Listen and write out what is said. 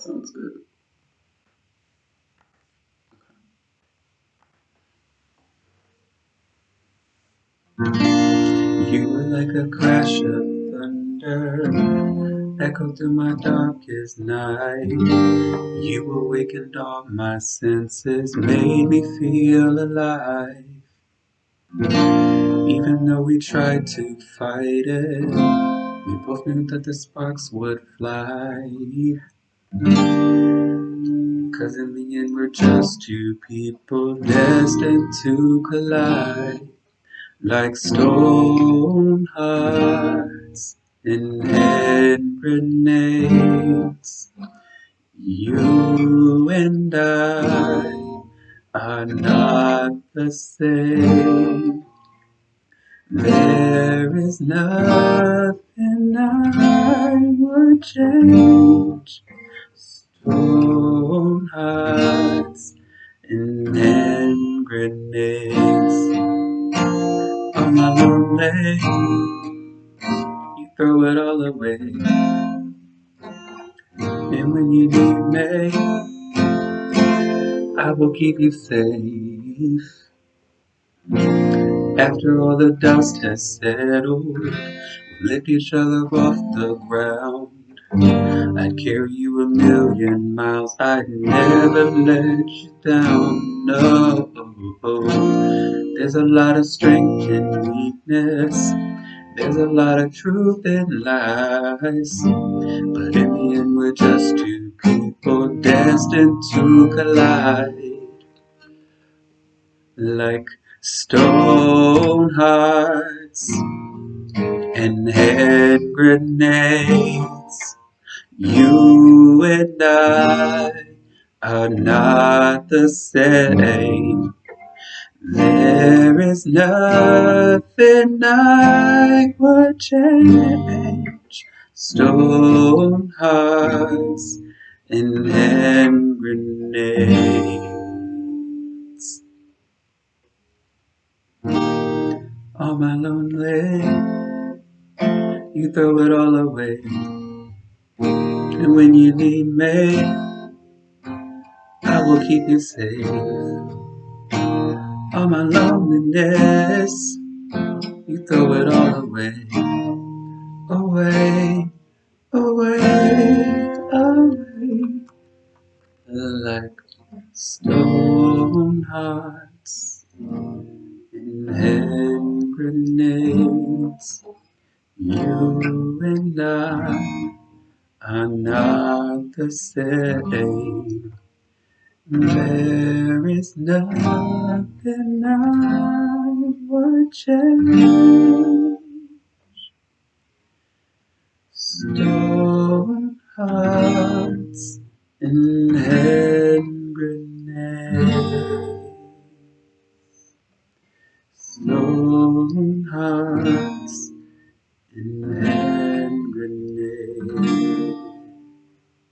Sounds good. You were like a crash of thunder, echoed through my darkest night. You awakened all my senses, made me feel alive. Even though we tried to fight it, we both knew that the sparks would fly. Cause in the end we're just two people destined to collide Like stone hearts and hand grenades You and I are not the same. There is nothing I change Stone hearts and hand grenades. On my lonely, you throw it all away. And when you need me, I will keep you safe. After all the dust has settled, lift each other off the ground. I'd carry you a million miles, I'd never let you down, no. There's a lot of strength in weakness. There's a lot of truth in lies. But in the end we're just two people destined to collide. Like stone hearts and hand grenades you and I are not the same. There is nothing I would change. Stone hearts and hand grenades. All my lonely, you throw it all away. And when you need me, I will keep you safe. All my loneliness, you throw it all away. Away, away, away. Like stone hearts and hand grenades. You and I are not the same. There is nothing I would change. Stone hearts and hand grenades. Stone hearts. Amen.